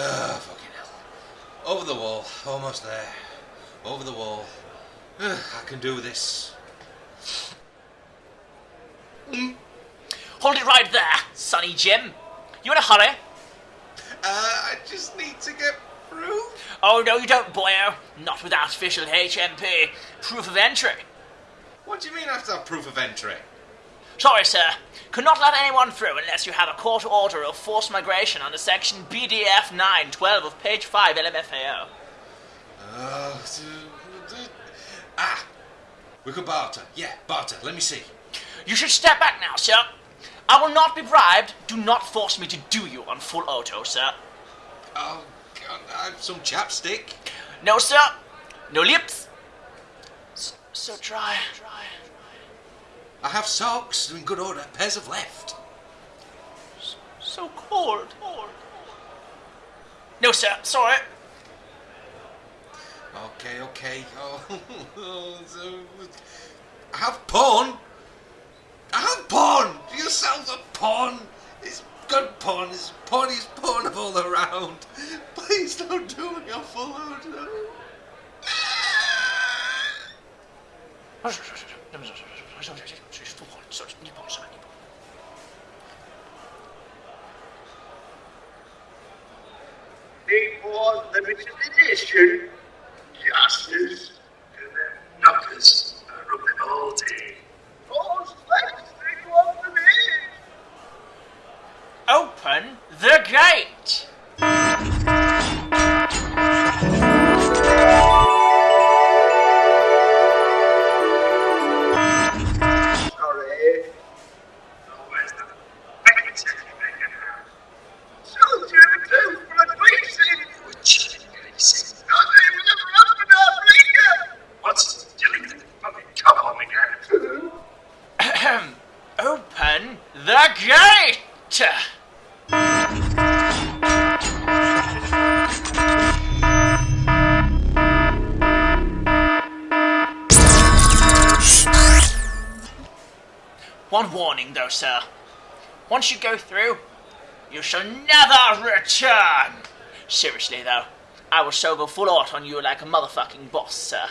Ah, fucking hell. Over the wall. Almost there. Over the wall. I can do this. Hold it right there, Sonny Jim. You in a hurry? Uh, I just need to get through. Oh no, you don't, boyo. Not without official HMP proof of entry. What do you mean I have to have proof of entry? Sorry, sir. Could not let anyone through unless you have a court order of forced migration under section BDF 912 of page 5 LMFAO. Uh, ah, we could barter. Yeah, barter. Let me see. You should step back now, sir. I will not be bribed. Do not force me to do you on full auto, sir. Oh, God, I have some chapstick. No, sir. No lips. So, so dry. I have socks in good order. Pairs of left. So cold. No, sir. Sorry. Okay, okay. Oh, I have porn. I have porn. Do you sell the porn. It's good porn. It's porn. It's porn all around. Please don't do me a full auto. Before limited edition, justice to the knockers are rubbing all day. All slaves think what. Open the gate. Open the gate. One warning, though, sir. Once you go through, you shall never return. Seriously, though, I will so go full out on you like a motherfucking boss, sir.